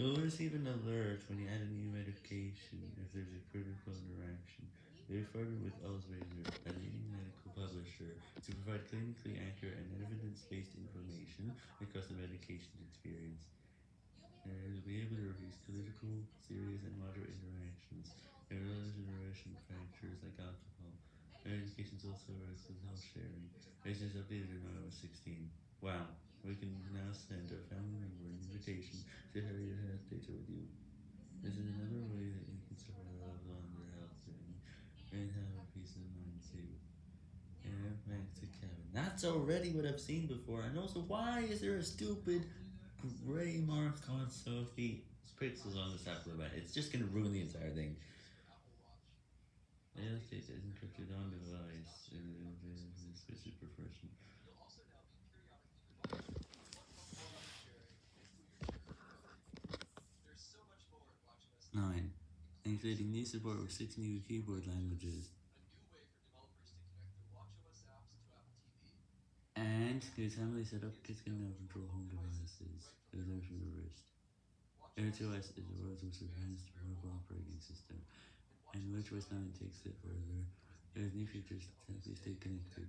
You'll receive an alert when you add a new medication if there's a critical interaction. Have partnered with Elsevier, a leading medical publisher, to provide clinically accurate and evidence-based information across the medication experience. Uh, you'll be able to review critical, serious, and moderate interactions, and irrelevant interaction factors like alcohol. Medications also works with health sharing. This is updated in iOS 16. Wow, we can now send a family member an invitation to have your health data with you. This is another way that you can a loved one on their health journey and have a peace of mind too. And back to Kevin. That's already what I've seen before, and also why is there a stupid gray mark on Sophie pixels on this Apple event? It's just gonna ruin the entire thing. Encrypted on device. 9. Including new support for 6 new keyboard languages. And here's how setup set up kids can now control home devices without a wrist. AirTOS is the world's most advanced mobile operating system, and WatchOS 9 takes it further. There's new features to help you stay connected.